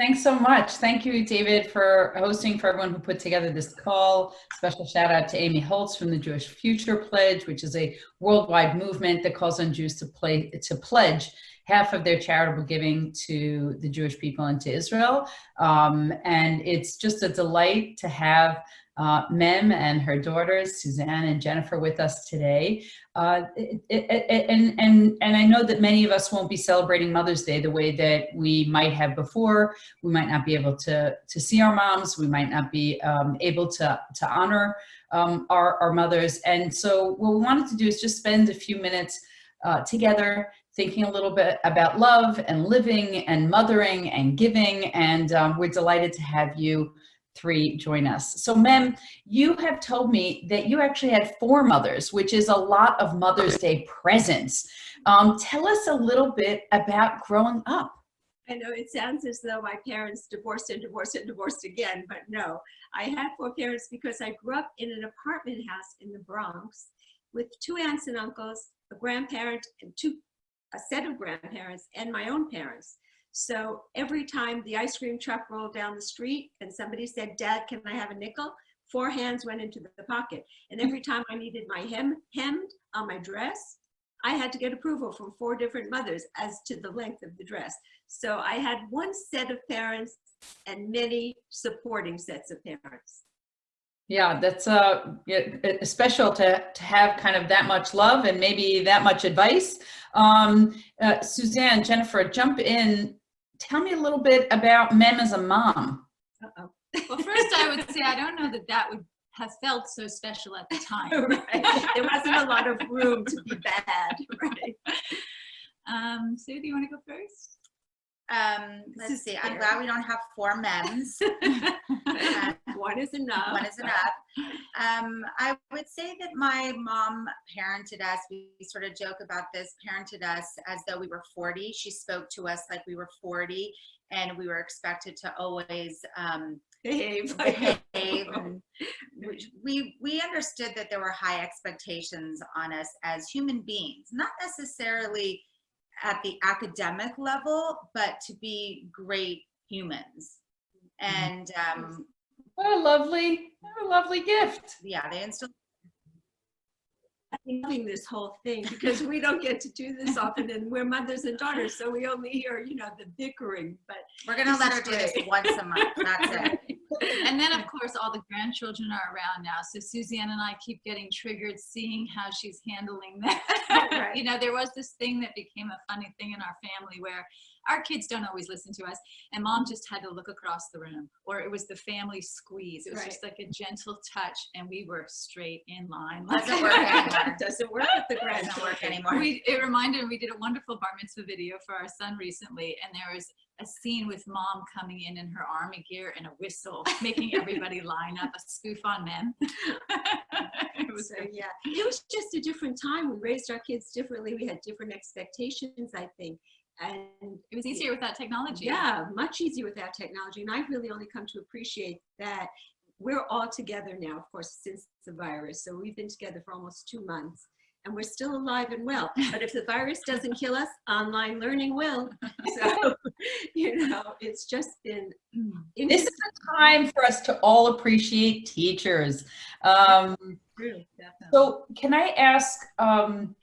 Thanks so much. Thank you, David, for hosting, for everyone who put together this call. Special shout out to Amy Holtz from the Jewish Future Pledge, which is a worldwide movement that calls on Jews to, play, to pledge half of their charitable giving to the Jewish people and to Israel. Um, and it's just a delight to have uh, Mem and her daughters, Suzanne and Jennifer, with us today. Uh, it, it, it, and, and, and I know that many of us won't be celebrating Mother's Day the way that we might have before. We might not be able to, to see our moms. We might not be um, able to, to honor um, our, our mothers. And so what we wanted to do is just spend a few minutes uh, together thinking a little bit about love and living and mothering and giving. And um, we're delighted to have you three join us. So Mem, you have told me that you actually had four mothers, which is a lot of Mother's Day presents. Um, tell us a little bit about growing up. I know it sounds as though my parents divorced and divorced and divorced again, but no. I had four parents because I grew up in an apartment house in the Bronx with two aunts and uncles, a grandparent, and two, a set of grandparents, and my own parents. So every time the ice cream truck rolled down the street and somebody said, Dad, can I have a nickel? Four hands went into the pocket. And every time I needed my hem hemmed on my dress, I had to get approval from four different mothers as to the length of the dress. So I had one set of parents and many supporting sets of parents. Yeah, that's uh, special to, to have kind of that much love and maybe that much advice. Um, uh, Suzanne, Jennifer, jump in tell me a little bit about Mem as a mom. Uh -oh. Well, first I would say I don't know that that would have felt so special at the time. right. There wasn't a lot of room to be bad. Right. Um, Sue, do you want to go first? Um, let's see. I'm glad we don't have four mems. uh, one is enough. One is enough. Um, I would say that my mom parented us. We sort of joke about this. Parented us as though we were 40. She spoke to us like we were 40, and we were expected to always um, behave. behave. we we understood that there were high expectations on us as human beings, not necessarily at the academic level, but to be great humans. Mm-hmm. And um, what a lovely, what a lovely gift. Yeah, they instilled loving this whole thing because we don't get to do this often and we're mothers and daughters so we only hear you know the bickering but we're gonna let her do this once a month that's it and then of course all the grandchildren are around now. So suzanne and i keep getting triggered seeing how she's handling that. Oh, right. you know there was this thing that became a funny thing in our family where our kids don't always listen to us and mom just had to look across the room or it was the family squeeze. It was right. just like a gentle touch and we were straight in line. Doesn't work anymore. Doesn't work at the grand anymore. We, it reminded me we did a wonderful bar mitzvah video for our son recently and there was a scene with mom coming in in her army gear and a whistle, making everybody line up, a spoof on Mem. it was so, yeah, it was just a different time. We raised our kids differently. We had different expectations, I think and it was easier without technology yeah much easier without technology and i've really only come to appreciate that we're all together now of course since the virus so we've been together for almost two months and we're still alive and well. But if the virus doesn't kill us online learning will. So you know it's just been this is a time for us to all appreciate teachers. Um, so can i ask um,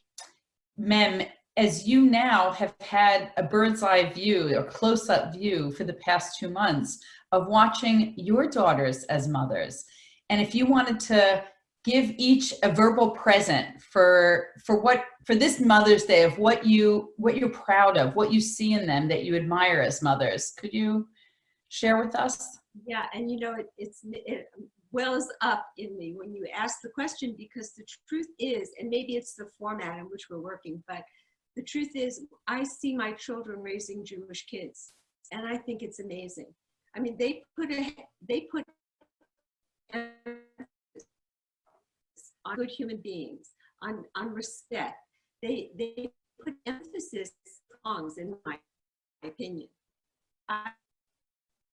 mem as you now have had a bird's eye view or close-up view for the past two months of watching your daughters as mothers, and if you wanted to give each a verbal present for for what for this Mother's Day of what you what you're proud of, what you see in them that you admire as mothers, could you share with us? Yeah, and you know it, it's it wells up in me when you ask the question because the truth is, and maybe it's the format in which we're working, but the truth is, I see my children raising Jewish kids, and I think it's amazing. I mean, they put a, they put on good human beings, on, on respect. They, they put emphasis on in my opinion. I,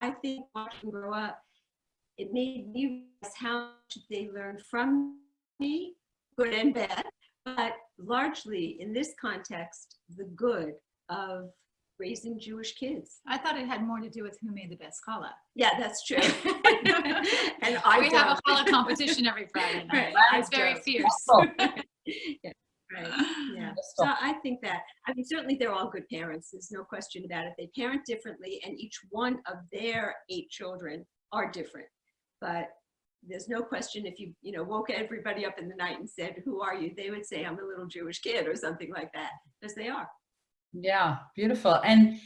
I think watching grow up, it made me realize how much they learn from me, good and bad, but largely in this context, the good of raising Jewish kids. I thought it had more to do with who made the best challah. Yeah, that's true. and I we have a don't. challah competition every Friday night. Right, I It's very don't. fierce. Oh, Right, yeah. So I think that, I mean, certainly they're all good parents. There's no question about it. They parent differently and each one of their eight children are different. But there's no question if you, you know, woke everybody up in the night and said, who are you? They would say, I'm a little Jewish kid or something like that, because they are. Yeah, beautiful. And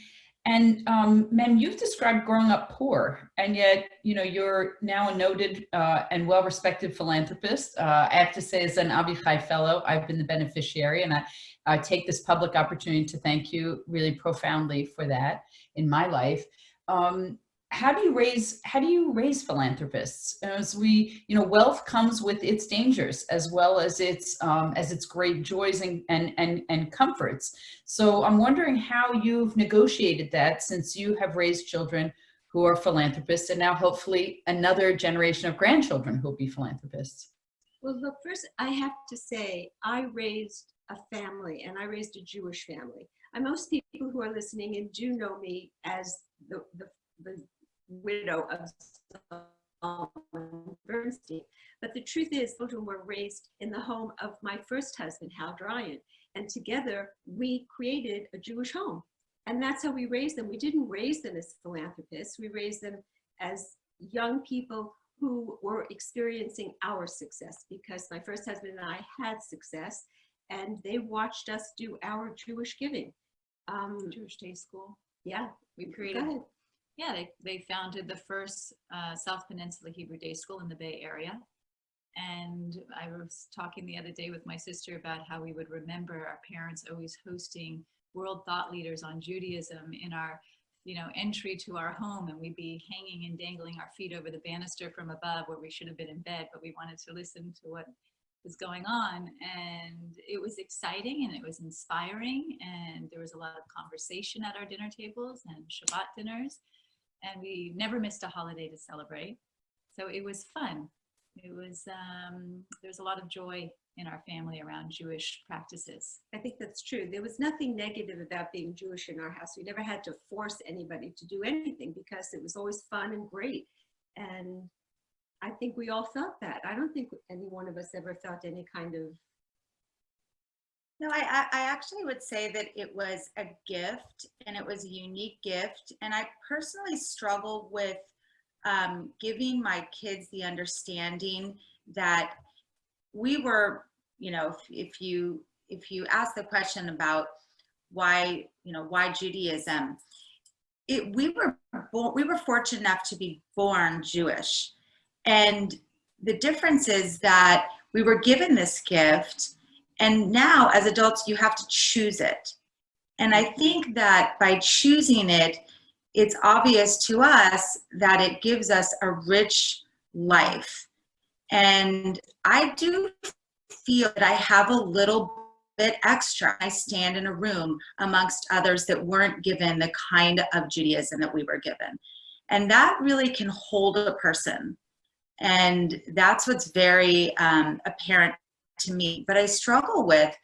and um, Mem, you've described growing up poor, and yet you know you're now a noted uh, and well-respected philanthropist. Uh, I have to say, as an AVI CHAI Fellow, I've been the beneficiary, and I, I take this public opportunity to thank you really profoundly for that in my life. Um, how do you raise how do you raise philanthropists? As we you know wealth comes with its dangers as well as its um, as its great joys and, and and and comforts. So i'm wondering how you've negotiated that since you have raised children who are philanthropists and now hopefully another generation of grandchildren who will be philanthropists. Well, look, first I have to say, I raised a family and I raised a Jewish family. And most people who are listening and do know me as the, the, the widow of Zalman Bernstein. But the truth is, children were raised in the home of my first husband, Hal Dryan. And together we created a Jewish home. And that's how we raised them. We didn't raise them as philanthropists. We raised them as young people who were experiencing our success because my first husband and I had success and they watched us do our Jewish giving. Um, Jewish Day School. yeah, We created. Yeah, they, they founded the first uh, South Peninsula Hebrew Day School in the Bay Area. And I was talking the other day with my sister about how we would remember our parents always hosting world thought leaders on Judaism in our, you know, entry to our home. And we'd be hanging and dangling our feet over the banister from above where we should have been in bed, but we wanted to listen to what was going on. And it was exciting and it was inspiring. And there was a lot of conversation at our dinner tables and Shabbat dinners and we never missed a holiday to celebrate. So it was fun. It was, um, there's a lot of joy in our family around Jewish practices. I think that's true. There was nothing negative about being Jewish in our house. We never had to force anybody to do anything because it was always fun and great. And I think we all felt that. I don't think any one of us ever felt any kind of No, I, I, actually would say that it was a gift and it was a unique gift. And I personally struggle with um, giving my kids the understanding that we were, you know, if, if you if you ask the question about why, you know, why Judaism, it we were born, we were fortunate enough to be born Jewish, and the difference is that we were given this gift and now as adults, you have to choose it. And I think that by choosing it, it's obvious to us that it gives us a rich life. And I do feel that I have a little bit extra. I stand in a room amongst others that weren't given the kind of Judaism that we were given. And that really can hold a person. And that's what's very um, apparent to me but i struggle with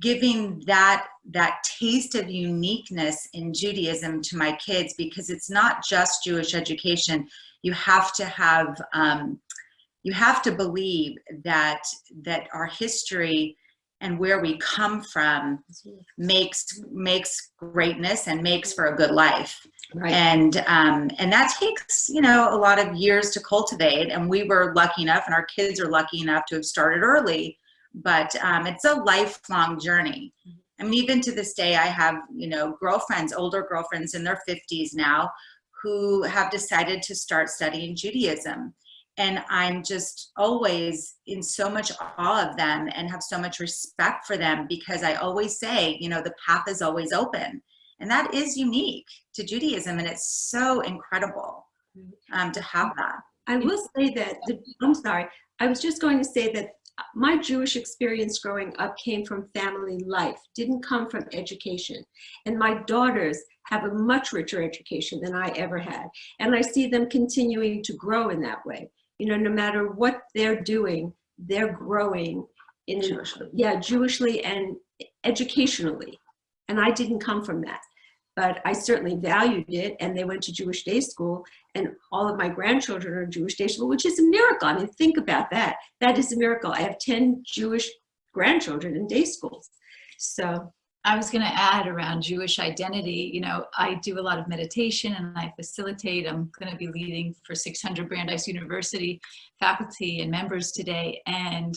giving that that taste of uniqueness in judaism to my kids because it's not just jewish education. You have to have um, you have to believe that that our history and where we come from makes makes greatness and makes for a good life. Right. and um, and that takes you know a lot of years to cultivate. And we were lucky enough and our kids are lucky enough to have started early but um, it's a lifelong journey. I mean, even to this day, I have, you know, girlfriends, older girlfriends in their 50s now, who have decided to start studying Judaism. And I'm just always in so much awe of them and have so much respect for them because I always say, you know, the path is always open. And that is unique to Judaism. And it's so incredible um, to have that. I will say that, the- I'm sorry, I was just going to say that my Jewish experience growing up came from family life, didn't come from education. And my daughters have a much richer education than I ever had. And I see them continuing to grow in that way. You know, no matter what they're doing, they're growing in, Jewishly. yeah, Jewishly and educationally. And I didn't come from that. But I certainly valued it. And they went to Jewish day school, and all of my grandchildren are in Jewish day school, which is a miracle. I mean, think about that. That is a miracle. I have 10 Jewish grandchildren in day schools. So, I was going to add around Jewish identity. You know, I do a lot of meditation and I facilitate. I'm going to be leading for 600 Brandeis University faculty and members today. And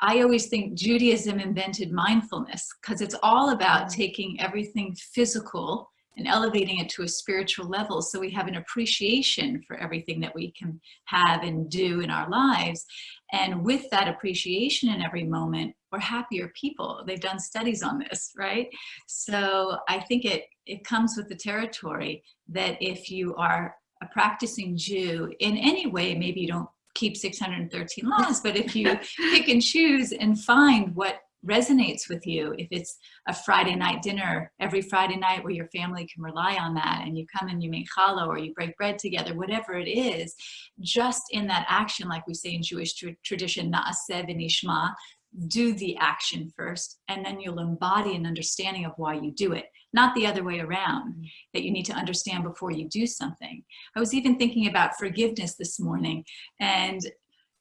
I always think Judaism invented mindfulness because it's all about taking everything physical and elevating it to a spiritual level so we have an appreciation for everything that we can have and do in our lives. And with that appreciation in every moment, we're happier people. They've done studies on this, right? So I think it, it comes with the territory that if you are a practicing Jew in any way, maybe you don't keep 613 laws, but if you pick and choose and find what resonates with you, if it's a Friday night dinner every Friday night where your family can rely on that and you come and you make challah or you break bread together, whatever it is, just in that action, like we say in Jewish tra tradition, na'aseh v'nishma, do the action first, and then you'll embody an understanding of why you do it, not the other way around, mm-hmm. that you need to understand before you do something. I was even thinking about forgiveness this morning, and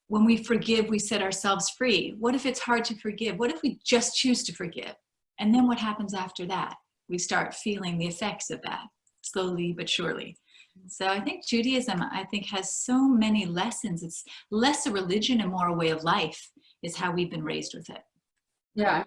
when we forgive, we set ourselves free. What if it's hard to forgive? What if we just choose to forgive? And then what happens after that? We start feeling the effects of that, slowly but surely. Mm-hmm. So I think Judaism, I think, has so many lessons. It's less a religion and more a way of life is how we've been raised with it. Yeah,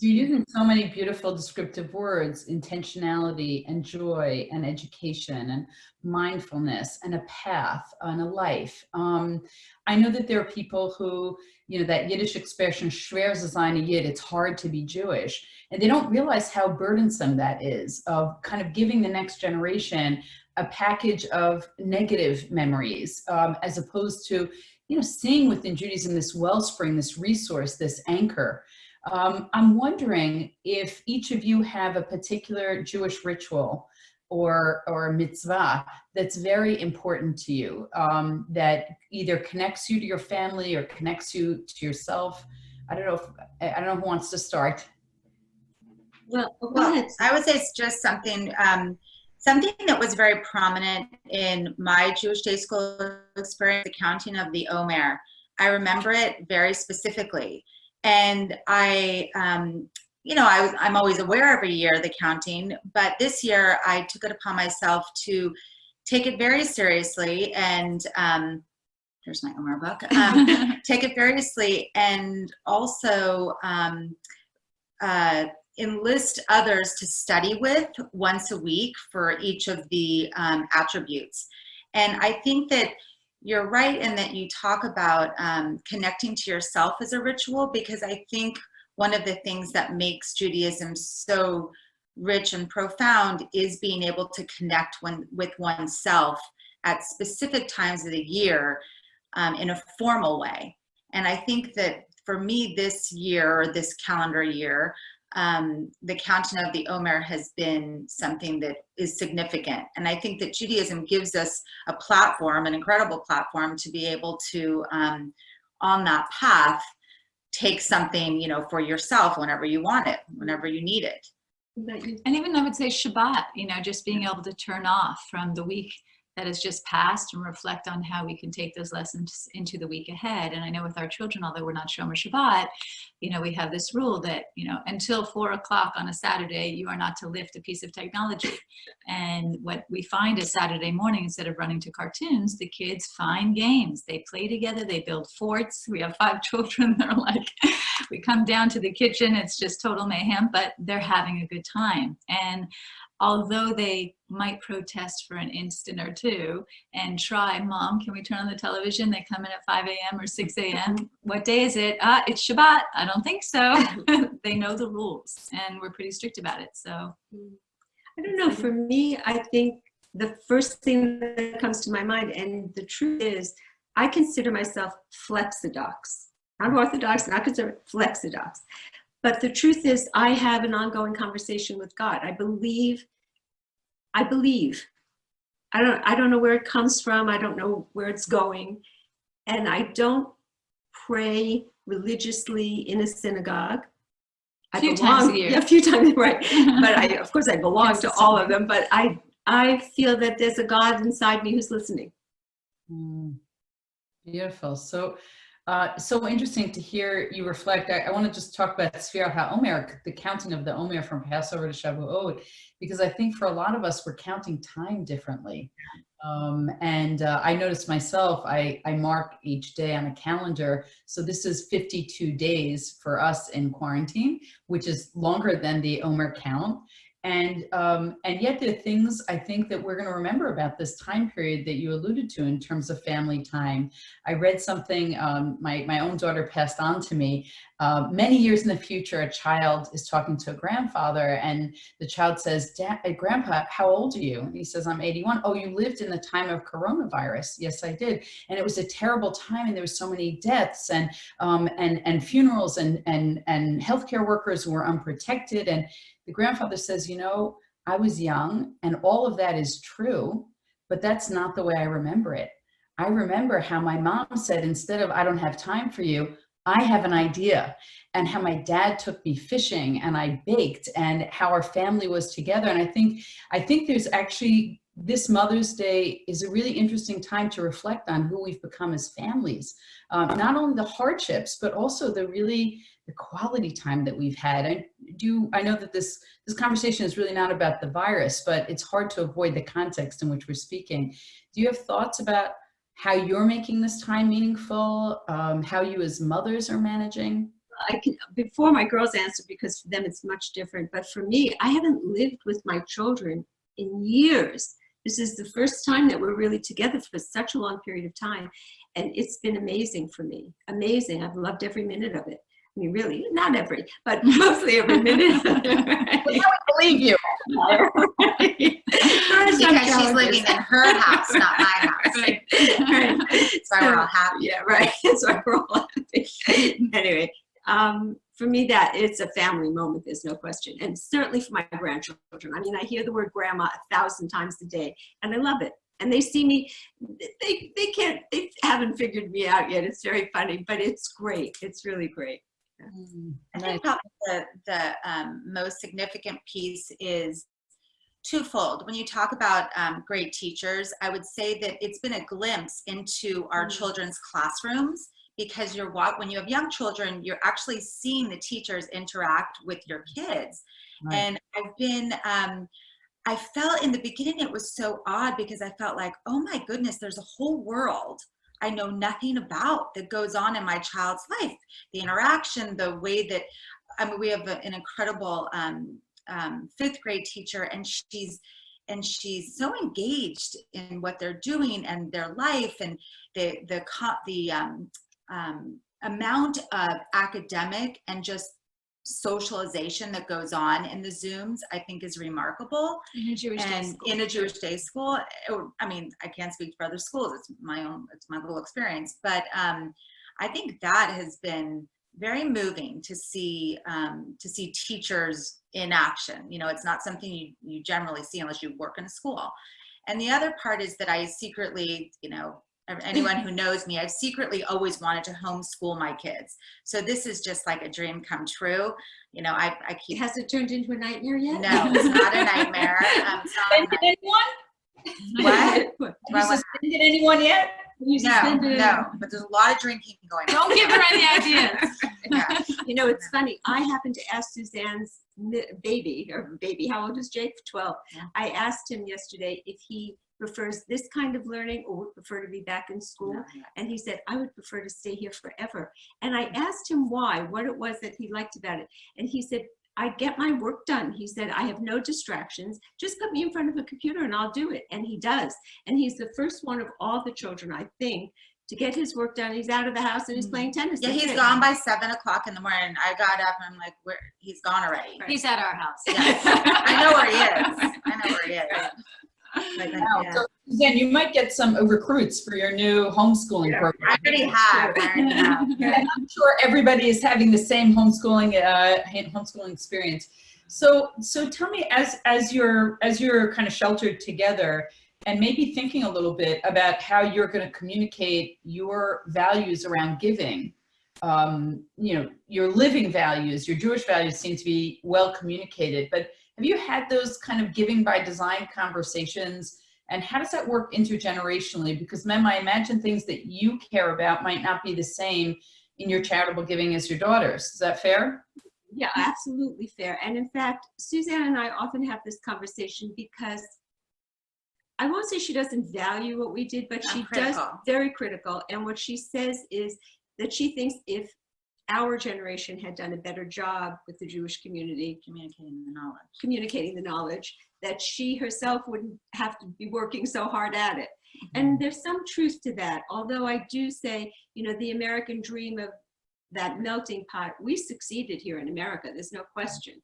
you're using so many beautiful descriptive words, intentionality and joy and education and mindfulness and a path and a life. Um, I know that there are people who, you know, that Yiddish expression, schwer zu sein Yid, it's hard to be Jewish. And they don't realize how burdensome that is of kind of giving the next generation a package of negative memories um, as opposed to, you know, seeing within Judaism this wellspring, this resource, this anchor. Um, I'm wondering if each of you have a particular Jewish ritual or, or mitzvah that's very important to you, um, that either connects you to your family or connects you to yourself. I don't know if, I don't know who wants to start. well, Well. I would say it's just something, um, something that was very prominent in my Jewish day school experience, the counting of the Omer. I remember it very specifically. And I, um, you know, I, was- I'm always aware every year of the counting, but this year I took it upon myself to take it very seriously and, um, there's my Omer book, um, take it seriously and also um, uh, enlist others to study with once a week for each of the um, attributes. And I think that you're right in that you talk about um, connecting to yourself as a ritual because I think one of the things that makes Judaism so rich and profound is being able to connect when, with oneself at specific times of the year um, in a formal way. And I think that for me this year, this calendar year, um, the counting of the Omer has been something that is significant. And I think that Judaism gives us a platform, an incredible platform to be able to, um, on that path, take something, you know, for yourself whenever you want it, whenever you need it. And even I would say Shabbat, you know, just being able to turn off from the week that has just passed and reflect on how we can take those lessons into the week ahead. And I know with our children, although we're not Shomer Shabbat, you know, we have this rule that, you know, until four o'clock on a Saturday, you are not to lift a piece of technology. And what we find is Saturday morning, instead of running to cartoons, the kids find games. They play together, they build forts. We have five children. They're like, we come down to the kitchen, it's just total mayhem, but they're having a good time. And although they might protest for an instant or two and try, mom, can we turn on the television? They come in at 5 a.m. or 6 a.m. What day is it? Ah, it's Shabbat. I don't think so. they know the rules and we're pretty strict about it. So I don't know, for me, I think the first thing that comes to my mind, and the truth is, I consider myself flexodox. Not orthodox, not consider flexodox. But the truth is, I have an ongoing conversation with God. I believe, I believe. I don't, I don't know where it comes from. I don't know where it's going. And I don't pray religiously in a synagogue. I Few times a year. Yeah, a few times, right. But I, of course, I belong to all of them, but I, I feel that there's a God inside me who's listening. Mm, Beautiful. So, uh, so interesting to hear you reflect. I, I want to just talk about Sfira HaOmer, the counting of the Omer from Passover to Shavuot, because I think for a lot of us, we're counting time differently. Um, and uh, I noticed myself, I, I mark each day on a calendar. So this is 52 days for us in quarantine, which is longer than the Omer count. And, um, and yet there are things I think that we're going to remember about this time period that you alluded to in terms of family time. I read something um, my, my own daughter passed on to me. Uh, many years in the future, a child is talking to a grandfather and the child says, uh, Grandpa, how old are you? And he says, I'm 81. Oh, you lived in the time of coronavirus. Yes, I did. And it was a terrible time and there was so many deaths and, um, and, and funerals and, and, and healthcare workers who were unprotected. And the grandfather says, you know, I was young and all of that is true, but that's not the way I remember it. I remember how my mom said, instead of, I don't have time for you, I have an idea and how my dad took me fishing and I baked and how our family was together. And I think, I think there's actually, this Mother's Day is a really interesting time to reflect on who we've become as families. Um, not only the hardships, but also the really, the quality time that we've had. I do, I know that this, this conversation is really not about the virus, but it's hard to avoid the context in which we're speaking. Do you have thoughts about how you're making this time meaningful, um, how you as mothers are managing? I can, before my girls answer, because for them it's much different, but for me, I haven't lived with my children in years. This is the first time that we're really together for such a long period of time. And it's been amazing for me, amazing. I've loved every minute of it. I mean, really, not every, but mostly every minute. I believe you. Right. Because she's living in her house, not my house. Right. Right. That's why we're all happy. Yeah, right. That's why we're all happy. anyway, um, for me, that it's a family moment. There's no question, and certainly for my grandchildren. I mean, I hear the word grandma a thousand times a day, and I love it. And they see me. They they can't. They haven't figured me out yet. It's very funny, but it's great. It's really great. I think probably the, the um, most significant piece is twofold. When you talk about um, great teachers, I would say that it's been a glimpse into our Mm. children's classrooms because you're wa- when you have young children, you're actually seeing the teachers interact with your kids. Right. And I've been, um, I felt in the beginning it was so odd because I felt like, oh my goodness, there's a whole world I know nothing about that goes on in my child's life. The interaction, the way that, I mean, we have a- an incredible um, um, fifth grade teacher and she's, and she's so engaged in what they're doing and their life and the, the, the um, um, amount of academic and just socialization that goes on in the Zooms, I think is remarkable In a Jewish day and school. in a Jewish day school, or, I mean, I can't speak for other schools. It's my own, it's my little experience. But um, I think that has been very moving to see um, to see teachers in action. You know, it's not something you, you generally see unless you work in a school. And the other part is that I secretly, you know, anyone who knows me, I've secretly always wanted to homeschool my kids. So this is just like a dream come true. You know, I, I keep Has it turned into a nightmare yet? no, it's not a nightmare. Um, it's not a Suspended anyone? What? Have you suspended anyone yet? You No, no, but there's a lot of drinking going on. Don't give her any ideas. Yeah. You know, it's funny. I happened to ask Suzanne's baby, or baby, how old is Jake? 12. Yeah. I asked him yesterday if he prefers this kind of learning or would prefer to be back in school. And he said, I would prefer to stay here forever. And I mm-hmm. asked him why, what it was that he liked about it. And he said, I get my work done. He said, I have no distractions. Just put me in front of a computer and I'll do it. And he does. And he's the first one of all the children, I think, to get his work done. He's out of the house and he's playing mm-hmm. tennis. Yeah, That's he's it. gone by seven o'clock in the morning. I got up and I'm like, where, he's gone already. He's at our house. Yes. I know where he is. I know where he is. Like, Wow. yeah. So, Suzanne, you might get some recruits for your new homeschooling Yeah. program. I already have. I already have. And I'm sure everybody is having the same homeschooling uh, homeschooling experience. So, so tell me, as as you're as you're kind of sheltered together, and maybe thinking a little bit about how you're going to communicate your values around giving um, you know, your living values, your Jewish values seem to be well communicated, but have you had those kind of giving by design conversations? And how does that work intergenerationally? Because Mem, I imagine things that you care about might not be the same in your charitable giving as your daughters. Is that fair? Yeah, absolutely fair. And in fact, Suzanne and I often have this conversation because I won't say she doesn't value what we did, but Not she does very critical. And what she says is that she thinks if our generation had done a better job with the Jewish community Communicating the knowledge. communicating the knowledge, that she herself wouldn't have to be working so hard at it. Mm-hmm. And there's some truth to that. Although I do say, you know, the American dream of that melting pot, we succeeded here in America, there's no question.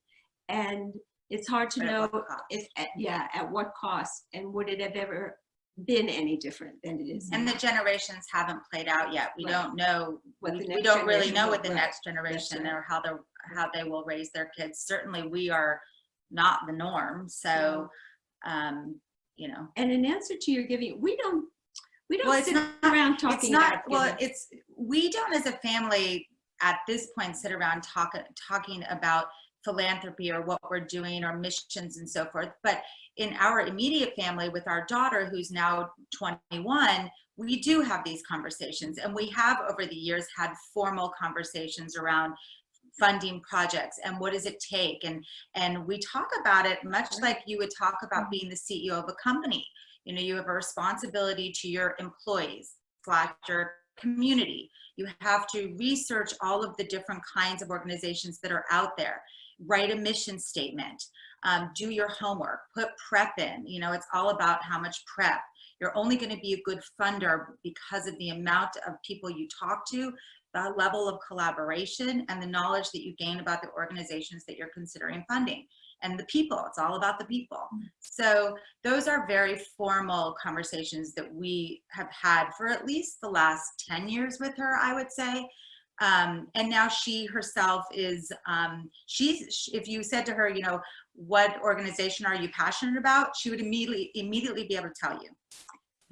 And it's hard to at know if, at- yeah, at what cost and would it have ever been any different than it is And now? the generations haven't played out yet. We Right. don't know, What we the we don't really know what the right. next generation right. or how they're, how they will raise their kids. Certainly, we are not the norm, so, um, you know. And in answer to your giving, we don't, we don't it's sit not- around It's talking not, about well, it's, we don't as a family at this point sit around talk, talking about philanthropy or what we're doing or missions and so forth. But in our immediate family with our daughter who's now 21, we do have these conversations. And we have over the years had formal conversations around funding projects and what does it take? And and we talk about it much like you would talk about mm-hmm. being the CEO of a company. You know you have a responsibility to your employees slash your community. You have to research all of the different kinds of organizations that are out there write a mission statement um, do your homework put prep in. You know it's all about how much prep. You're only going to be a good funder because of the amount of people you talk to the level of collaboration and the knowledge that you gain about the organizations that you're considering funding. And the people it's all about the people. So those are very formal conversations that we have had for at least the last 10 years with her i would say um, and now she herself is um, she's if you said to her you know what organization are you passionate about she would immediately immediately be able to tell you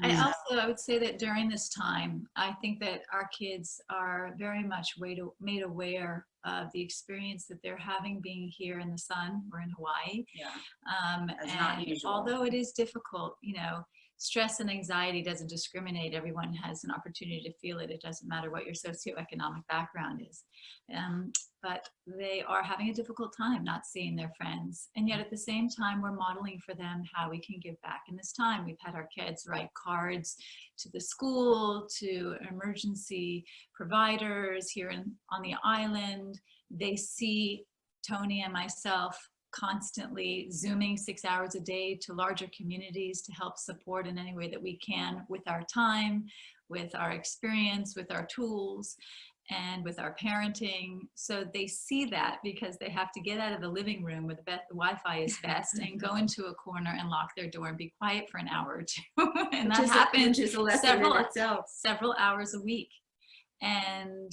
I Mm. also, I would say that during this time, I think that our kids are very much made, made aware of the experience that they're having being here in the sun. We're in Hawaii. yeah Um, That's not and usual. although it is difficult, you know, stress and anxiety doesn't discriminate. Everyone has an opportunity to feel it. It doesn't matter what your socioeconomic background is. Um, but they are having a difficult time not seeing their friends. And yet at the same time, we're modeling for them how we can give back in this time. We've had our kids write cards to the school, to emergency providers here in, on the island. They see Tony and myself constantly zooming six hours a day to larger communities to help support in any way that we can with our time, with our experience, with our tools, and with our parenting. So they see that because they have to get out of the living room where the, Wi-Fi is best and go into a corner and lock their door and be quiet for an hour or two. and that happens Which is a lesson several- several hours a week. And,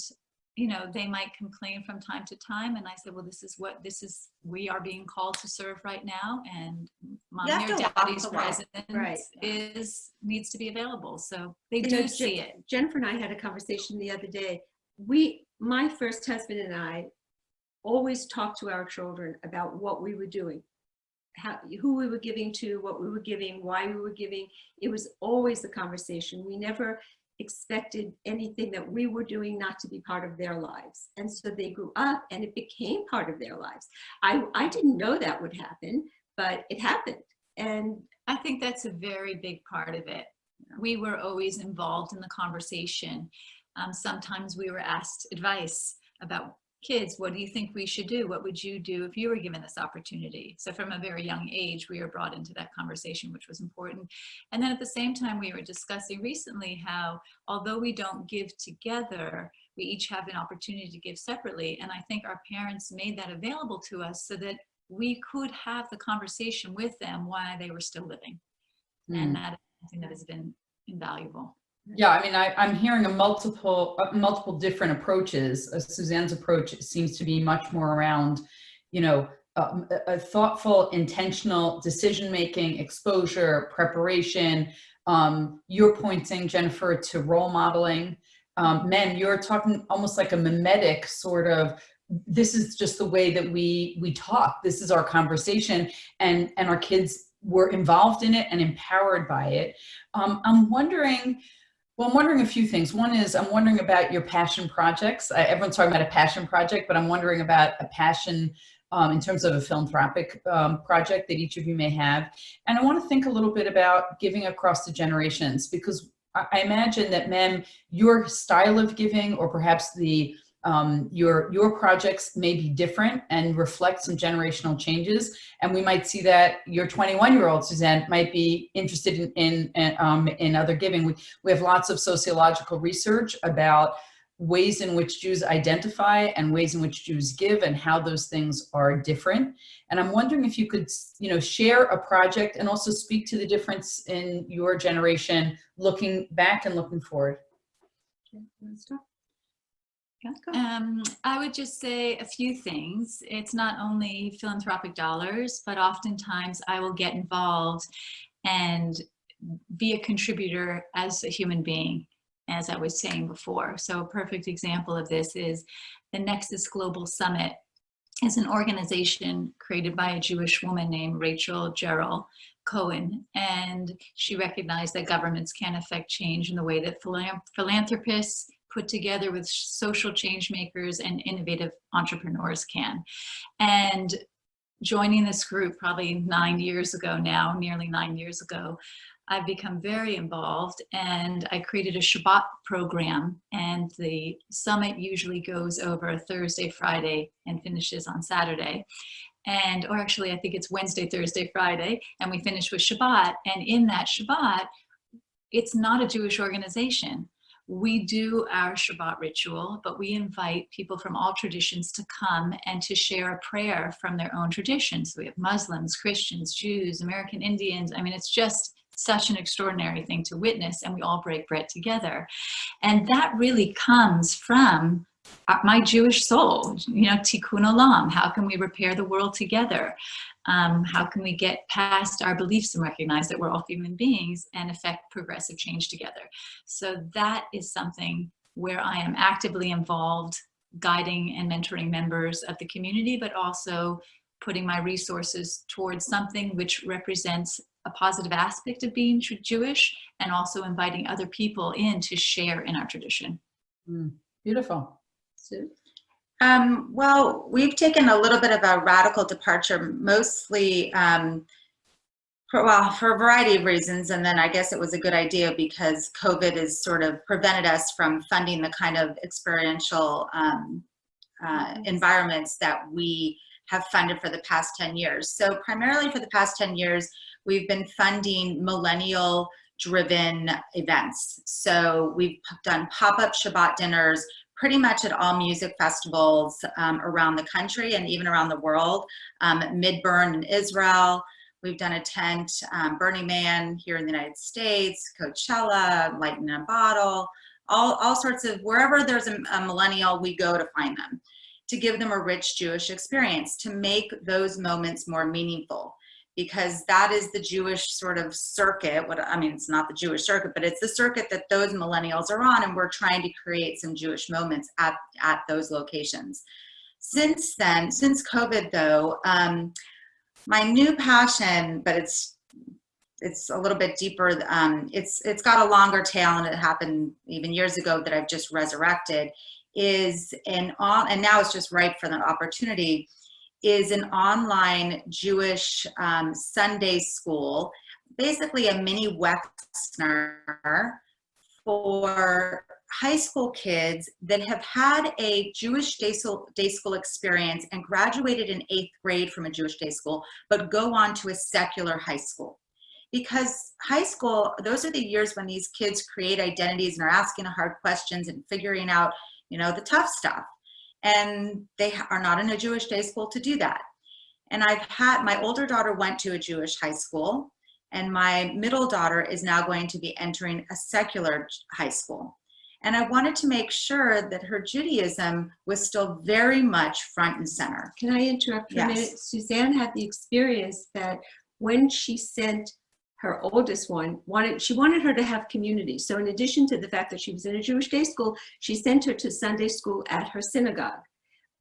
you know, they might complain from time to time. And I said, well, this is what, this is, we are being called to serve right now. And mommy or daddy's presence Right. is, needs to be available. So they know, do Je- see it. Jennifer and I had a conversation the other day. We, my first husband and I, always talked to our children about what we were doing, how, who we were giving to, what we were giving, why we were giving. It was always the conversation. We never expected anything that we were doing not to be part of their lives. And so they grew up and it became part of their lives. I, I didn't know that would happen, but it happened. And I think that's a very big part of it. We were always involved in the conversation. Um, sometimes we were asked advice about kids. What do you think we should do? What would you do if you were given this opportunity? So from a very young age, we were brought into that conversation, which was important. And then at the same time, we were discussing recently how, although we don't give together, we each have an opportunity to give separately. And I think our parents made that available to us so that we could have the conversation with them while they were still living. Mm. And that is something that has been invaluable. Yeah, I mean, I, I'm hearing a multiple, uh, multiple different approaches. Uh, Suzanne's approach seems to be much more around, you know, um, a, thoughtful, intentional decision-making, exposure, preparation. Um, you're pointing, Jennifer, to role modeling. um, Mem, you're talking almost like a mimetic sort of, this is just the way that we, we talk. This is our conversation and, and our kids were involved in it and empowered by it. Um, I'm wondering, well, I'm wondering a few things. One is I'm wondering about your passion projects. Everyone's talking about a passion project, but I'm wondering about a passion um, in terms of a philanthropic um, project that each of you may have. And I want to think a little bit about giving across the generations because I, I imagine that, Mem, your style of giving or perhaps the um, your your projects may be different and reflect some generational changes. And we might see that your 21 year old Suzanne might be interested in in, in, um, in other giving. We, we have lots of sociological research about ways in which Jews identify and ways in which Jews give and how those things are different. And I'm wondering if you could, you know, share a project and also speak to the difference in your generation, looking back and looking forward. Um, I would just say a few things. It's not only philanthropic dollars, but oftentimes I will get involved and be a contributor as a human being, as I was saying before. So a perfect example of this is the Nexus Global Summit is an organization created by a Jewish woman named Rachel Gerrol Cohen. And she recognized that governments can affect change in the way that philanthropists put together with social change makers and innovative entrepreneurs can. And joining this group probably nine years ago now, nearly nine years ago, I've become very involved and I created a Shabbat program and the summit usually goes over Thursday, Friday and finishes on Saturday. And, or actually I think it's Wednesday, Thursday, Friday, and we finish with Shabbat. And in that Shabbat, it's not a Jewish organization we do our Shabbat ritual, but we invite people from all traditions to come and to share a prayer from their own traditions. So we have Muslims, Christians, Jews, American Indians. I mean, it's just such an extraordinary thing to witness and we all break bread together. And that really comes from my Jewish soul, you know, tikkun olam, how can we repair the world together? Um, how can we get past our beliefs and recognize that we're all human beings and affect progressive change together? So that is something where I am actively involved, guiding and mentoring members of the community, but also putting my resources towards something which represents a positive aspect of being Jewish and also inviting other people in to share in our tradition. Mm, beautiful. Sue? Um, well, we've taken a little bit of a radical departure, mostly um, for, well, for a variety of reasons. And then I guess it was a good idea because COVID has sort of prevented us from funding the kind of experiential um, uh, environments that we have funded for the past 10 years. So primarily for the past 10 years, we've been funding millennial driven events. So we've done pop-up Shabbat dinners, pretty much at all music festivals um, around the country and even around the world. Um, Midburn in Israel, we've done a tent, um, Burning Man here in the United States, Coachella, Lightning in a Bottle, all, all sorts of, wherever there's a, a millennial, we go to find them, to give them a rich Jewish experience, to make those moments more meaningful because that is the Jewish sort of circuit. What I mean, it's not the Jewish circuit, but it's the circuit that those millennials are on, and we're trying to create some Jewish moments at at those locations. Since then, since COVID, though, um, my new passion, but it's it's a little bit deeper. Um, it's it's got a longer tail, and it happened even years ago that I've just resurrected. Is an all, and now it's just ripe for the opportunity is an online Jewish um, Sunday school, basically a mini Westerner for high school kids that have had a Jewish day school, day school experience and graduated in eighth grade from a Jewish day school, but go on to a secular high school. Because high school, those are the years when these kids create identities and are asking hard questions and figuring out, you know, the tough stuff and they are not in a Jewish day school to do that. And I've had, my older daughter went to a Jewish high school and my middle daughter is now going to be entering a secular high school. And I wanted to make sure that her Judaism was still very much front and center. Can I interrupt for yes. a minute? Suzanne had the experience that when she sent her oldest one wanted she wanted her to have community. So in addition to the fact that she was in a jewish day school she sent her to sunday school at her synagogue.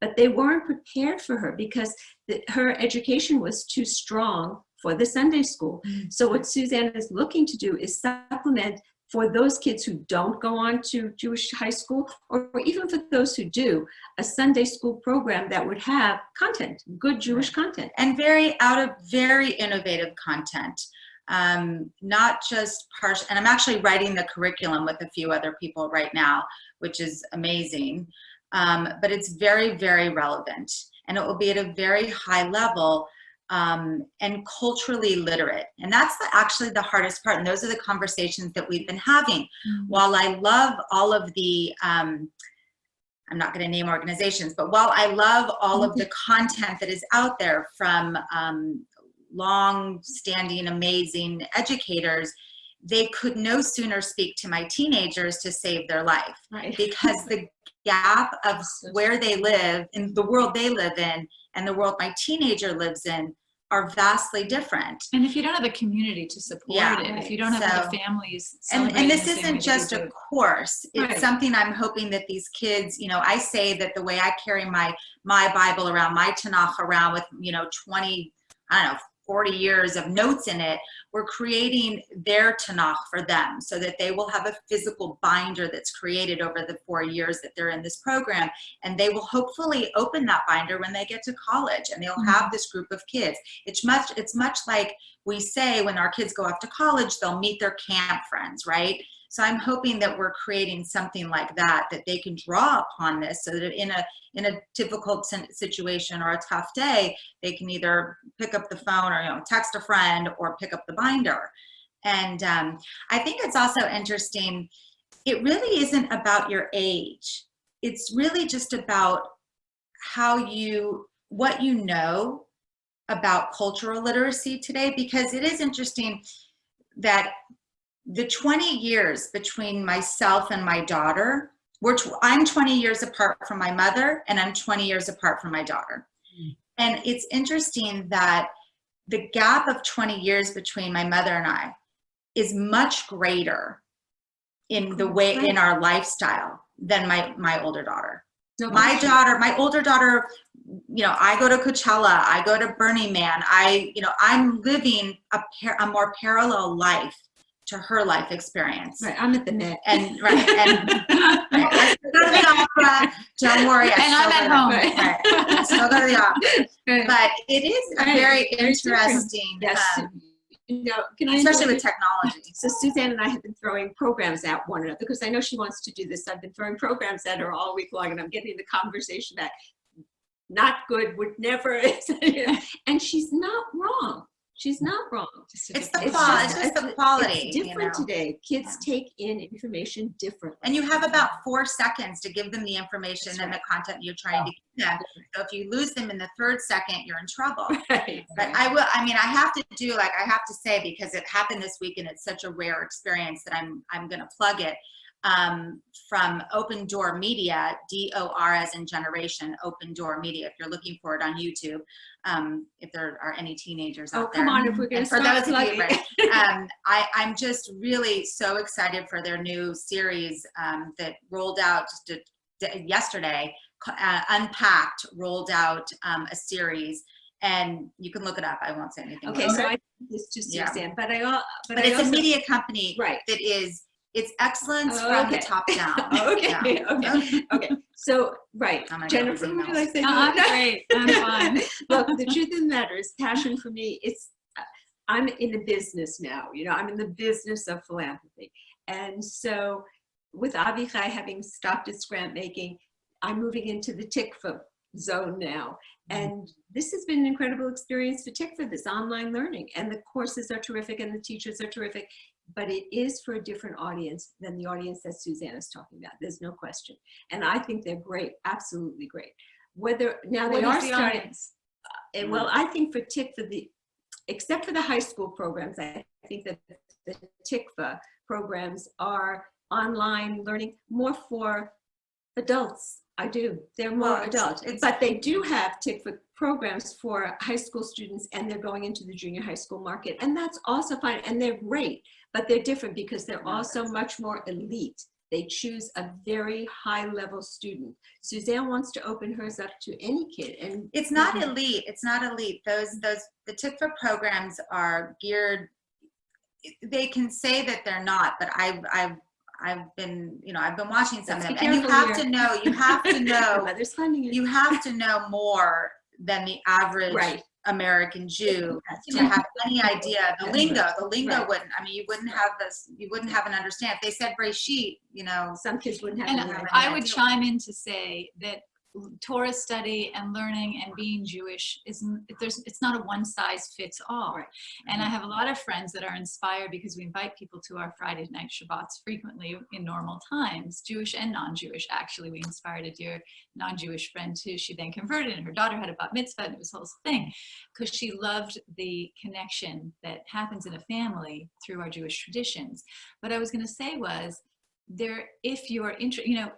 But they weren't prepared for her because the, her education was too strong for the sunday school. Mm. So what suzanne is looking to do is supplement for those kids who don't go on to jewish high school or even for those who do a sunday school program that would have content good jewish content. And very out of very innovative content um, not just partial and i'm actually writing the curriculum with a few other people right now which is amazing. Um, but it's very very relevant and it will be at a very high level um, and culturally literate. And that's the, actually the hardest part and those are the conversations that we've been having. While i love all of the um, I'm not going to name organizations, but while I love all of the content that is out there from um, long-standing, amazing educators, they could no sooner speak to my teenagers to save their life right because the gap of where they live in the world they live in and the world my teenager lives in are vastly different. And if you don't have a community to support Yeah, it, if you don't have so- the families. and, and this celebrating the same isn't just a course it's Right. something i'm hoping that these kids you know i say that the way i carry my my bible around my tanakh around with you know 20 i don't know 40 years of notes in it we're creating their tanakh for them so that they will have a physical binder that's created over the four years that they're in this program. And they will hopefully open that binder when they get to college and they'll have mm-hmm. this group of kids. It's much it's much like we say when our kids go off to college they'll meet their camp friends right so i'm hoping that we're creating something like that that they can draw upon this so that in a in a difficult situation or a tough day they can either pick up the phone or you know text a friend or pick up the binder. And um, i think it's also interesting it really isn't about your age. It's really just about how you what you know about cultural literacy today because it is interesting that the 20 years between myself and my daughter we're tw- i'm 20 years apart from my mother and i'm 20 years apart from my daughter. Mm. And it's interesting that the gap of 20 years between my mother and i is much greater in the way in our lifestyle than my my older daughter. No my daughter my older daughter you know i go to coachella i go to burning man i you know i'm living a, par- a more parallel life to her life experience right i'm at the Met and right and right, go to the opera don't worry I And I'm at home. right, still go to the opera Right. but it is a very interesting Yes. um, you know, can I especially with technology So Suzanne and I have been throwing programs at one another because I know she wants to do this. I've been throwing programs at her all week long and I'm getting the conversation back. Not good, would never, and she's not wrong. She's not wrong. It's the different quality way. it's just the quality It's you different know? today. Kids take in information differently. and you have about four seconds to give them the information That's and the content you're trying to give them so if you lose them in the third second you're in trouble Right. but i will i mean i have to do like i have to say because it happened this week and it's such a rare experience that i'm i'm going to plug it um, from OpenDor Media d-o-r as in generation OpenDor Media if you're looking for it on youtube um, if there are any teenagers Oh, out there come on, if we're and for start those of you, plugging. right, um, I, I'm just really so excited for their new series um, that rolled out just a, yesterday. Uh, Unpacked rolled out um, a series, and you can look it up. I won't say anything. Okay, so I, this to Yeah. Suzanne, but I, but but I it's a media company Right. that is it's excellence Oh, from the top down. Okay, Yeah. okay, okay. So, right, I'm Jennifer, with would you like to? No, I'm great. I'm fine. Look, the truth of the matter is passion for me, it's, uh, I'm in the business now, you know, I'm in the business of philanthropy. And so with AVI CHAI having stopped its grant making, I'm moving into the Tikvah zone now. And this has been an incredible experience for Tikvah, this online learning. And the courses are terrific and the teachers are terrific. But it is for a different audience than the audience that Suzanne is talking about. There's no question. And I think they're great, absolutely great. Whether, now they What are the starting. audience? And well, I think for Tikvah, the, except for the high school programs, I think that the Tikvah programs are online learning more for adults. I do. They're more Well, it's- adult, but they do have Tikvah programs for high school students and they're going into the junior high school market. And that's also fine. And they're great, but they're different because they're also much more elite. They choose a very high level student. Suzanne wants to open hers up to any kid and It's not elite. It's not elite. Those those the Tikvah programs are geared. They can say that they're not, but I've I've I've been you know I've been watching some Let's of them, and you have here. to know you have to know Mother's funding it. you have to know more than the average Right. American Jew to have any idea the lingo. The lingo Right. wouldn't. I mean, you wouldn't have this. You wouldn't have an understand. If they said sheet, you know. Some kids wouldn't have. And. I would chime in to say that Torah study and learning and being Jewish isn't, there's, it's not a one size fits all. Right. And I mm-hmm. have a lot of friends that are inspired because we invite people to our Friday night Shabbats frequently in normal times, Jewish and non-Jewish. Actually, we inspired a dear non-Jewish friend too. She then converted and her daughter had a bat mitzvah and it was a whole thing mm-hmm. because she loved the connection that happens in a family through our Jewish traditions. What I was going to say was there, if you are interested, you know,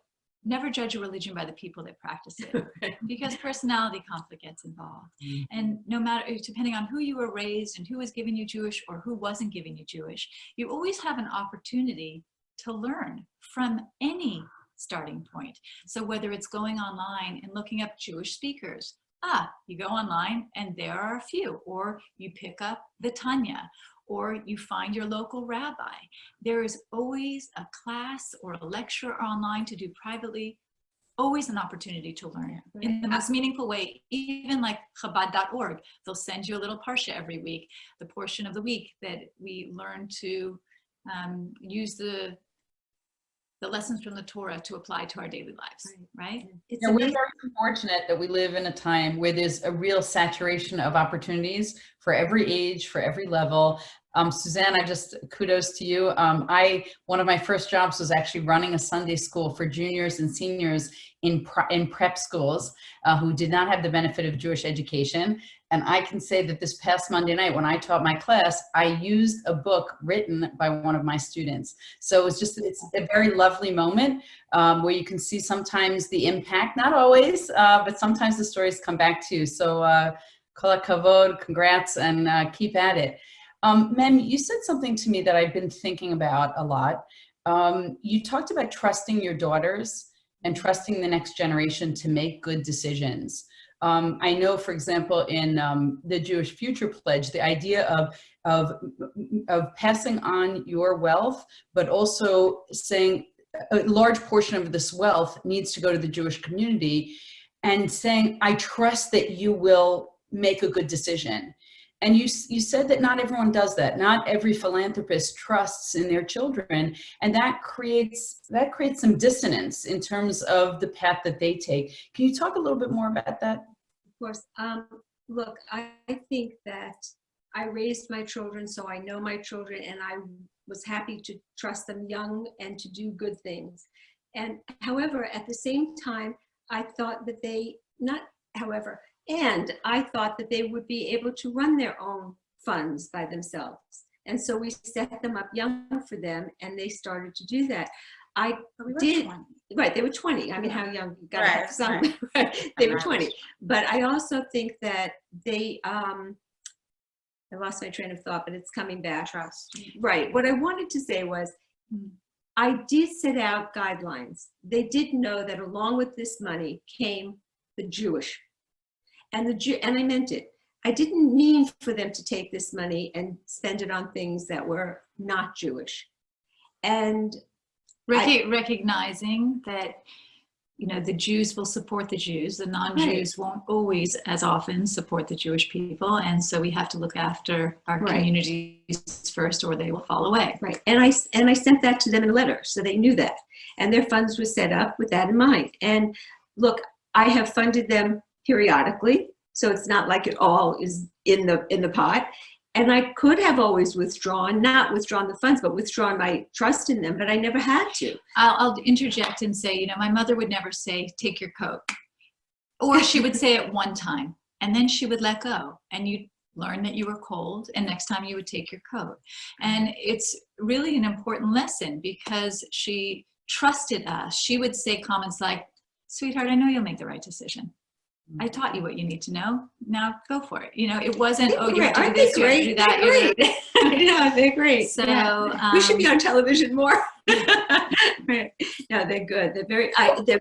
never judge a religion by the people that practice it because personality conflict gets involved. Mm. And no matter, depending on who you were raised and who was giving you Jewish or who wasn't giving you Jewish, you always have an opportunity to learn from any starting point. So whether it's going online and looking up Jewish speakers, ah, you go online and there are a few, or you pick up the Tanya, or you find your local rabbi. There is always a class or a lecture online to do privately, always an opportunity to learn in the most meaningful way, even like Chabad.org. They'll send you a little parsha every week, the portion of the week that we learn to um, use the the lessons from the Torah to apply to our daily lives, right? It's Yeah, we're amazing. very fortunate that we live in a time where there's a real saturation of opportunities for every age, for every level. Um, Suzanne, I just kudos to you. Um, I one of my first jobs was actually running a Sunday school for juniors and seniors in pre in prep schools uh, who did not have the benefit of Jewish education. And I can say that this past Monday night, when I taught my class, I used a book written by one of my students. So it's just it's a very lovely moment um, where you can see sometimes the impact, not always, uh, but sometimes the stories come back to you. So uh, kavod, congrats, and uh, keep at it. Um, Mem, you said something to me that I've been thinking about a lot. Um, you talked about trusting your daughters and trusting the next generation to make good decisions. Um, I know, for example, in um, the Jewish Future Pledge, the idea of, of, of passing on your wealth, but also saying a large portion of this wealth needs to go to the Jewish community and saying, I trust that you will make a good decision. And you, you said that not everyone does that. Not every philanthropist trusts in their children. And that creates, that creates some dissonance in terms of the path that they take. Can you talk a little bit more about that? Of course. Um, look, I, I think that I raised my children, so I know my children, and I was happy to trust them young and to do good things. And however, at the same time, I thought that they, not however, and I thought that they would be able to run their own funds by themselves. And so we set them up young for them, and they started to do that. I we Did- 20. Right, they were 20. I mean, how young, you gotta Right, have some, right. they were Right. 20. But I also think that they, um, I lost my train of thought, but it's coming back. Trust. Right, what I wanted to say was, I did set out guidelines. They did know that along with this money came the Jewish. And the Jew, and I meant it. I didn't mean for them to take this money and spend it on things that were not Jewish. And Recog- recognizing that you know the Jews will support the Jews, the non-Jews won't always as often support the Jewish people, and so we have to look after our Right. communities first, or they will fall away. Right, and I, and I sent that to them in a letter, so they knew that. And their funds were set up with that in mind. And look, I have funded them periodically, so it's not like it all is in the, in the pot. And I could have always withdrawn, not withdrawn the funds, but withdrawn my trust in them, but I never had to. I'll, I'll interject and say, you know, my mother would never say, "Take your coat," or she would say it one time, and then she would let go, and you learn that you were cold, and next time you would take your coat. And it's really an important lesson because she trusted us. She would say comments like, "Sweetheart, I know you'll make the right decision." I taught you what you need to know. Now go for it. You know, it wasn't, oh, you great. have to do Aren't they this, you have to do great? that. They're you have yeah, they're great. So, yeah. we should be um, on television more. right. No, they're good. They're very. I, they're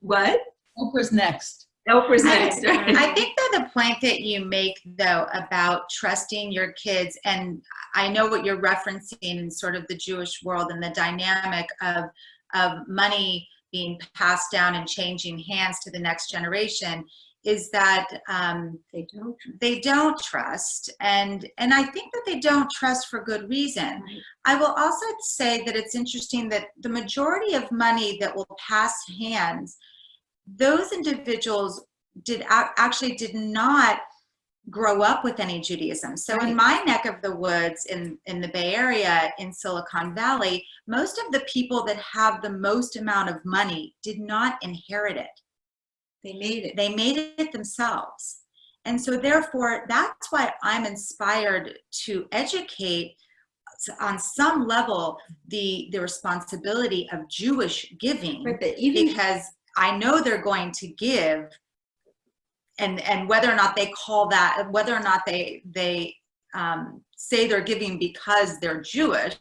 what? Oprah's next. Oprah's I- next. I think that the point that you make though about trusting your kids, and I know what you're referencing in sort of the Jewish world and the dynamic of of money being passed down and changing hands to the next generation, is that um, they don't. they don't trust, and and I think that they don't trust for good reason. Right. I will also say that it's interesting that the majority of money that will pass hands, those individuals did actually did not grow up with any Judaism. So in my neck of the woods in, in the Bay Area in Silicon Valley, most of the people that have the most amount of money did not inherit it. They made it. They made it themselves. And so therefore, that's why I'm inspired to educate on some level the, the responsibility of Jewish giving Right, even because I know they're going to give and and whether or not they call that whether or not they they um, say they're giving because they're Jewish,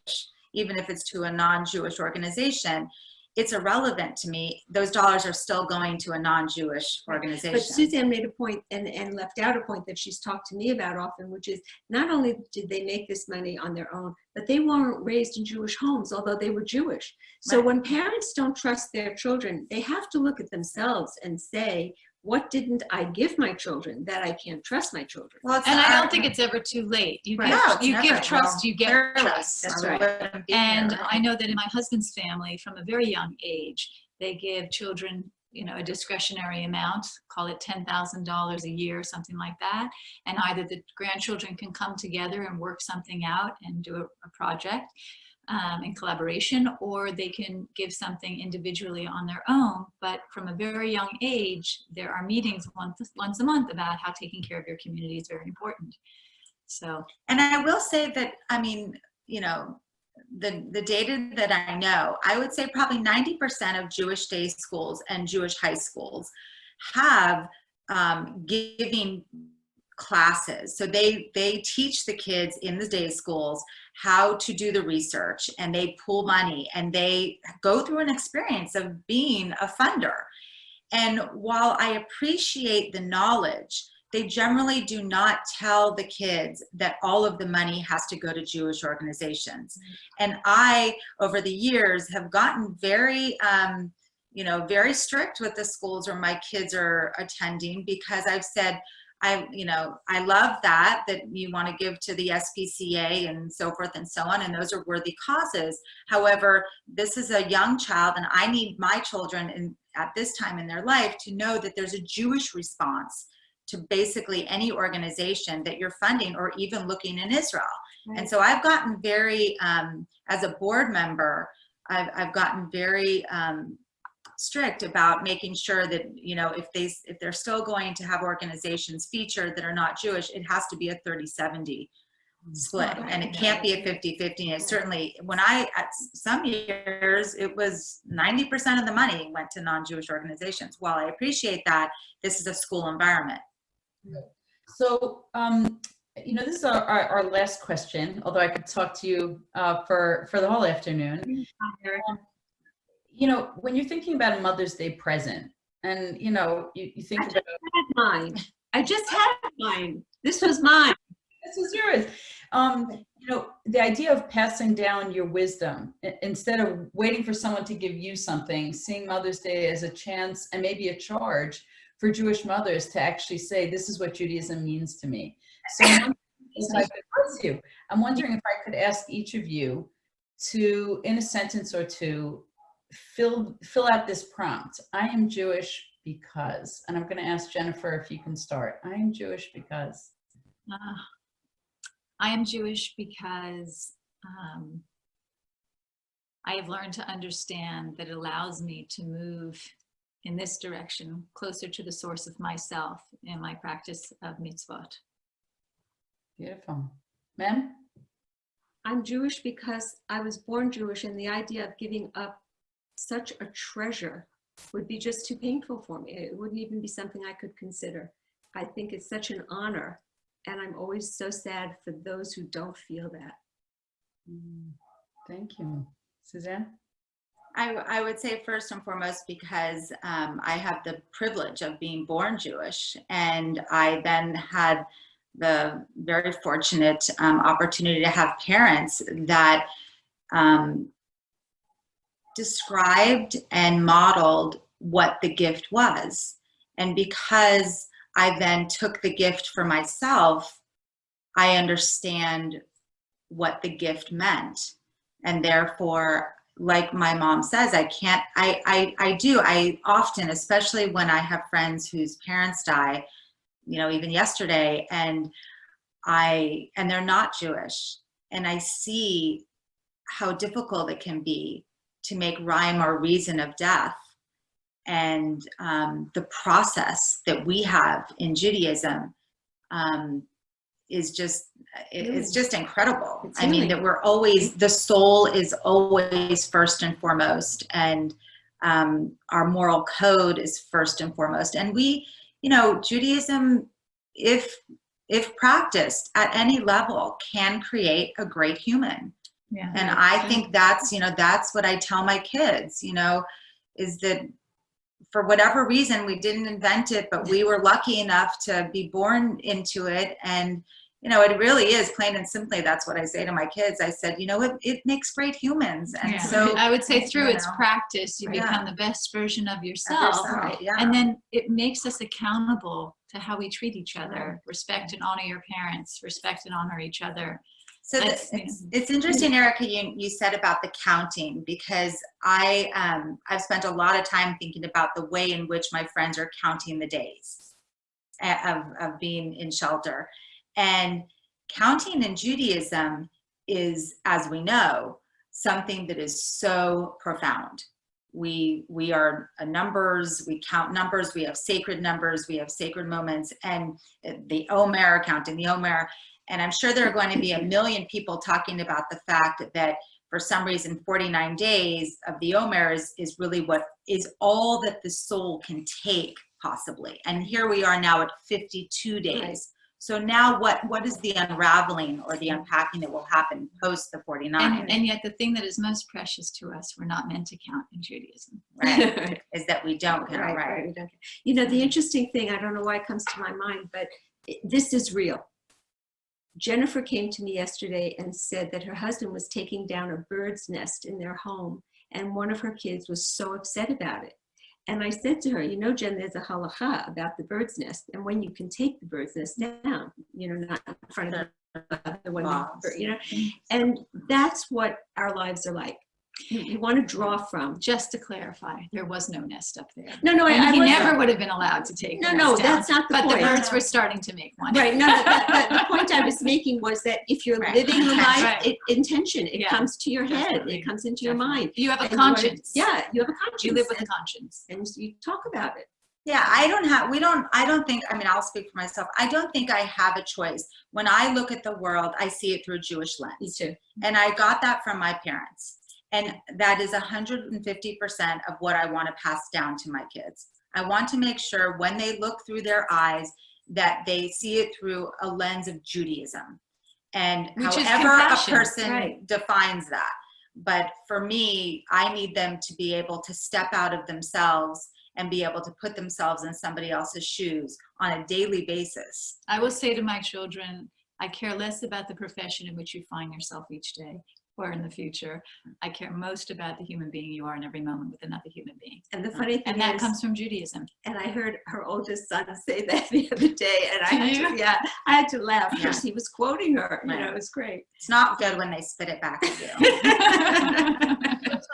even if it's to a non-Jewish organization, it's irrelevant to me. Those dollars are still going to a non-Jewish organization. But Suzanne made a point and, and left out a point that she's talked to me about often, which is not only did they make this money on their own, but they weren't raised in Jewish homes, although they were Jewish. So Right. when parents don't trust their children, they have to look at themselves and say, what didn't I give my children that I can't trust my children? well, it's And I don't think it's ever too late. You Right. give, No, you never. give trust, Well, you get clearly, trust. That's or right. wouldn't And right? I know that in my husband's family, from a very young age, they give children, you know, a discretionary amount, call it $10,000 a year, or something like that. And either the grandchildren can come together and work something out and do a, a project um, in collaboration, or they can give something individually on their own. But from a very young age, there are meetings once, once a month about how taking care of your community is very important. So, And I will say that, I mean, you know, the, the data that I know, I would say probably 90% of Jewish day schools and Jewish high schools have um, giving classes. So they, they teach the kids in the day schools how to do the research and they pool money and they go through an experience of being a funder. And while I appreciate the knowledge, they generally do not tell the kids that all of the money has to go to Jewish organizations. And I, over the years, have gotten very, um, you know, very strict with the schools where my kids are attending because I've said, I, you know, I love that, that you want to give to the SPCA and so forth and so on, and those are worthy causes. However, this is a young child and I need my children in, at this time in their life to know that there's a Jewish response to basically any organization that you're funding or even looking in Israel. And so I've gotten very, um, as a board member, I've, I've gotten very um, strict about making sure that, you know, if they, if they're still going to have organizations featured that are not Jewish, it has to be a 30-70 split. Right. And it can't be a 50-50. And certainly, when I, at some years, it was 90% of the money went to non-Jewish organizations. While I appreciate that, this is a school environment. So, um, you know, this is our, our, our last question, although I could talk to you uh, for, for the whole afternoon. Um, You know, when you're thinking about a Mother's Day present, and, you know, you, you think about, had mine. I just had mine. This was mine. this is yours. Um, you know, the idea of passing down your wisdom, instead of waiting for someone to give you something, seeing Mother's Day as a chance and maybe a charge for Jewish mothers to actually say, this is what Judaism means to me. So I'm wondering if I could- bless you. I'm wondering if I could ask each of you to, in a sentence or two, fill, fill out this prompt. I am Jewish because, and I'm going to ask Jennifer if you can start. I am Jewish because. uh, I am Jewish because um, I have learned to understand that it allows me to move in this direction, closer to the source of myself in my practice of mitzvot. Beautiful. Mem? I'm Jewish because I was born Jewish and the idea of giving up such a treasure would be just too painful for me. It wouldn't even be something I could consider. I think it's such an honor. And I'm always so sad for those who don't feel that. Mm, Thank you. Suzanne? I, I would say first and foremost because um, I have the privilege of being born Jewish, and I then had the very fortunate um, opportunity to have parents that um, described and modeled what the gift was. And because I then took the gift for myself, I understand what the gift meant. And therefore, like my mom says, I can't, I, I, I do, I often, especially when I have friends whose parents die, you know, even yesterday, and I, and they're not Jewish, and I see how difficult it can be to make rhyme or reason of death. And um, the process that we have in Judaism um, is just, it- it's just incredible. It's I mean, that we're always, the soul is always first and foremost. And um, our moral code is first and foremost. And we, you know, Judaism, if, if practiced at any level, can create a great human. Yeah. And I think that's, you know, that's what I tell my kids, you know, is that for whatever reason, we didn't invent it, but we were lucky enough to be born into it. And, you know, it really is plain and simply, that's what I say to my kids. I said, you know, it, it makes great humans. And Yeah. so, I would say through you its know, practice, you yeah. become the best version of of yourself. yourself, yeah. And then it makes us accountable to how we treat each other. Respect and honor your parents, respect and honor each other. So the, it's, it's interesting, Erica, you, you said about the counting because I, um, I've spent a lot of time thinking about the way in which my friends are counting the days of, of being in shelter. And counting in Judaism is, as we know, something that is so profound. We, we are a numbers, we count numbers, we have sacred numbers, we have sacred moments, and the Omer counting, the Omer, and I'm sure there are going to be a million people talking about the fact that for some reason 49 days of the Omer is, is really what is all that the soul can take possibly. And here we are now at 52 days. Right. So now what, what is the unraveling or the unpacking that will happen post the 49? And, and yet the thing that is most precious to us, we're not meant to count in Judaism. right, is that we don't count, Right, right? right, we don't- You know, the interesting thing, I don't know why it comes to my mind, but this is real. Jennifer came to me yesterday and said that her husband was taking down a bird's nest in their home and one of her kids was so upset about it. And I said to her, you know, Jen, there's a halacha about the bird's nest and when you can take the bird's nest down, you know, not in front of the, the one, you know, mm-hmm. and that's what our lives are like. You, you want to draw from. Just to clarify, there was no nest up there. No, no, I, And I he wasn't- never would have been allowed to take No, no, down, that's not the point. But the birds were starting to make one. Right, no, no, but, but the point I was making was that if you're Right. living the life, Right. it, intention, it Yeah. comes to your head, Definitely. it comes into your mind. You have a and you wanna- conscience. Yeah, you have a conscience. You live with a conscience. And you talk about it. Yeah, I don't have, we don't, I don't think, I mean, I'll speak for myself. I don't think I have a choice. When I look at the world, I see it through a Jewish lens. Me too. And I got that from my parents. And that is 150% of what I want to pass down to my kids. I want to make sure when they look through their eyes that they see it through a lens of Judaism. And Which however a person right. defines that. But for me, I need them to be able to step out of themselves and be able to put themselves in somebody else's shoes on a daily basis. I will say to my children, I care less about the profession in which you find yourself each day or in the future. I care most about the human being you are in every moment with another human being. And the funny thing And that is, comes from Judaism. and I heard her oldest son say that the other day, and I had to, yeah, I had to laugh because he was quoting her. You know, it was great. It's not good when they spit it back at you.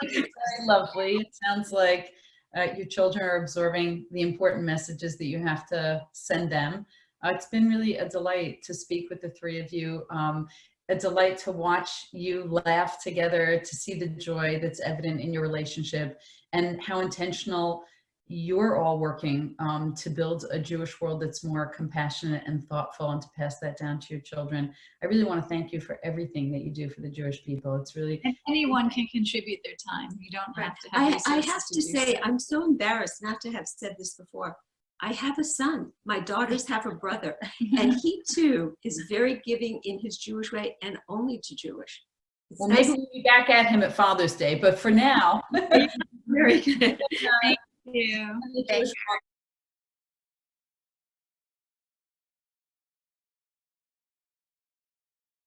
Very lovely. It sounds like uh, your children are absorbing the important messages that you have to send them. Uh, it's been really a delight to speak with the three of you. Um, a delight to watch you laugh together, to see the joy that's evident in your relationship and how intentional you're all working um, to build a Jewish world that's more compassionate and thoughtful and to pass that down to your children. I really want to thank you for everything that you do for the Jewish people. It's really, And anyone can contribute their time. You don't have to have I, I have to do say, so. I'm so embarrassed not to have said this before. I have a son. My daughters have a brother. And he too is very giving in his Jewish way and only to Jewish. It's well, nice- maybe we'll be back at him at Father's Day, but for now, Very good. Thank you. Thank